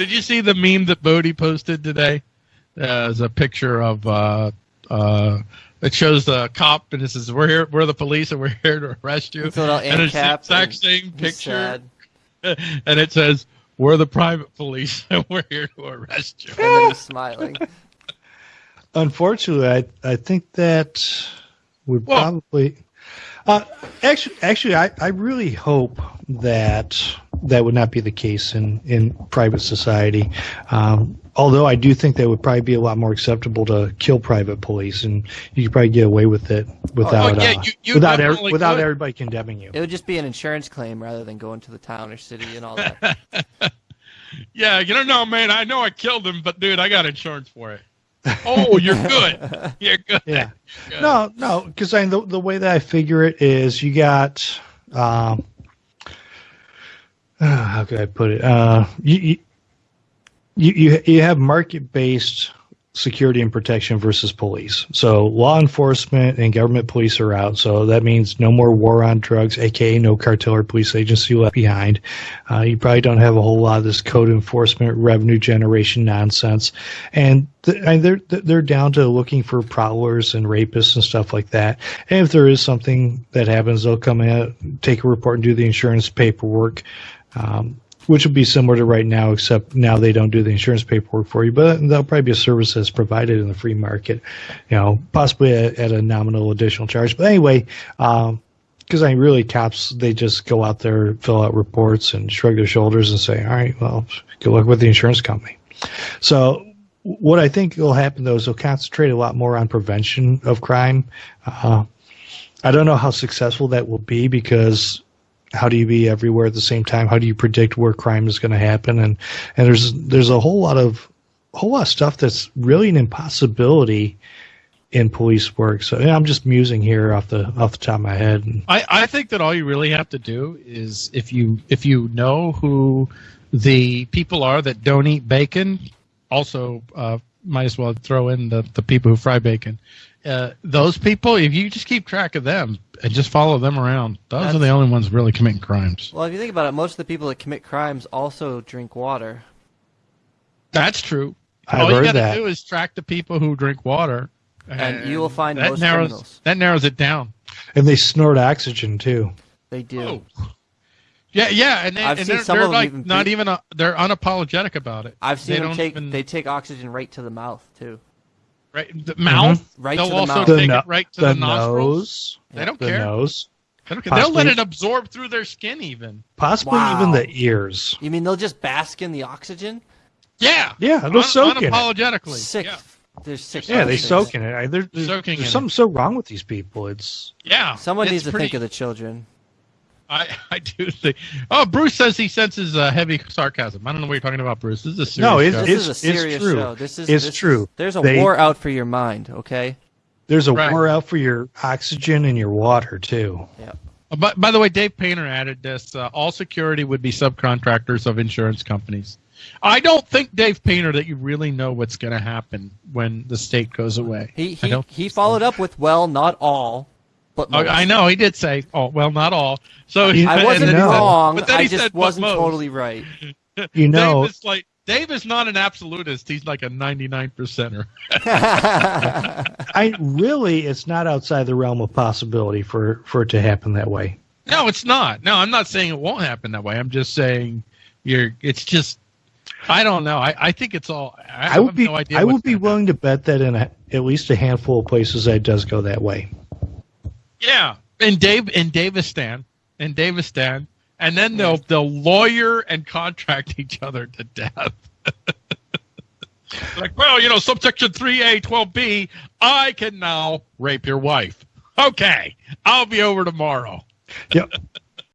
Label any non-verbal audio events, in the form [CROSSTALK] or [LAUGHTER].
Did you see the meme that Bodie posted today? Uh, it's a picture of uh, uh, it shows the cop and it says we're here, we're the police, and we're here to arrest you. With a little and it's the cap exact same picture, sad. [LAUGHS] and it says we're the private police, [LAUGHS] and we're here to arrest you. And then he's smiling. [LAUGHS] Unfortunately, I I think that would Well- probably. Uh, actually, actually, I, I really hope that that would not be the case in, in private society. Um, although I do think that would probably be a lot more acceptable to kill private police, and you could probably get away with it without Oh, yeah, uh, you- you without every, definitely without could. everybody condemning you. It would just be an insurance claim rather than going to the town or city and all that. [LAUGHS] Yeah, you don't know, man. I know I killed him, but dude, I got insurance for it. Oh, you're good. [LAUGHS] You're good. Yeah. Good. No, no, because I the the way that I figure it is you got um, uh, how could I put it? Uh, you, you you you have market based security and protection versus police. So law enforcement and government police are out. So that means no more war on drugs, aka no cartel or police agency left behind. Uh, you probably don't have a whole lot of this code enforcement, revenue generation nonsense, and th- and they're they're down to looking for prowlers and rapists and stuff like that. And if there is something that happens, they'll come in, take a report, and do the insurance paperwork. Um, which would be similar to right now, except now they don't do the insurance paperwork for you, but that'll probably be a service that's provided in the free market, you know, possibly at, at a nominal additional charge. But anyway, because I really cops, they just go out there, fill out reports, and shrug their shoulders and say, "All right, well, good luck with the insurance company." So, what I think will happen though is they'll concentrate a lot more on prevention of crime. Uh, I don't know how successful that will be because how do you be everywhere at the same time? How do you predict where crime is going to happen? And and there's there's a whole lot of whole lot of stuff that's really an impossibility in police work. So yeah, I'm just musing here off the off the top of my head. I, I think that all you really have to do is if you if you know who the people are that don't eat bacon, also uh, might as well throw in the, the people who fry bacon. Uh, those people, if you just keep track of them and just follow them around, those are the only ones really committing crimes. Well, if you think about it, most of the people that commit crimes also drink water. That's true. I've all you got to that. do is track the people who drink water, And you will find that most narrows criminals. that narrows it down. and they snort oxygen too. They do. Oh. Yeah, yeah, and, they, I've and seen they're, some they're of them like even not pre- even a, they're unapologetic about it. I've seen they them take even- they take oxygen right to the mouth too. Right the mouth. Mm-hmm. Right They'll to the also mouth. The, take no- it right to the, the, nostrils. nose, They don't the care. nose, They don't care. They'll let it absorb through their skin, even. possibly Wow. even the ears. You mean they'll just bask in the oxygen? Yeah, Yeah, they'll Un- soak in it. unapologetically. Sick. Yeah, They're sick. Yeah, they soak in it. I, there, there's Soaking there's in something so wrong with these people. It's yeah. Someone It's needs to pretty- think of the children. I, [LAUGHS] I do think. Oh, Bruce says he senses uh, heavy sarcasm. I don't know what you're talking about, Bruce. This is a serious No, it's- show. This is a it's serious true. show. This is It's this is- true. there's a They- war out for your mind. Okay. there's a Right. war out for your oxygen and your water too. Yeah. Uh, But by the way, Dave Painter added this: uh, all security would be subcontractors of insurance companies. I don't think Dave Painter that you really know what's going to happen when the state goes away. He he, he followed up with well, not all, but Oh, most. I know he did say, "Oh, well, not all." So he, I wasn't then said- wrong. but then I he just said, "But wasn't most." totally right. [LAUGHS] You know, Dave is like Dave is not an absolutist. He's like a ninety-nine percenter. [LAUGHS] [LAUGHS] I really, it's not outside the realm of possibility for for it to happen that way. No, it's not. No, I'm not saying it won't happen that way. I'm just saying you're. It's just. I don't know. I, I think it's all. I, I have would be no idea I would be gonna willing to bet that in a, at least a handful of places that does go that way. Happen. Yeah, in Dave in Davistan, in Davistan, and then they'll mm-hmm. they'll lawyer and contract each other to death. [LAUGHS] like, well, you know, subsection three A, twelve B, I can now rape your wife. Okay, I'll be over tomorrow. Yep. [LAUGHS]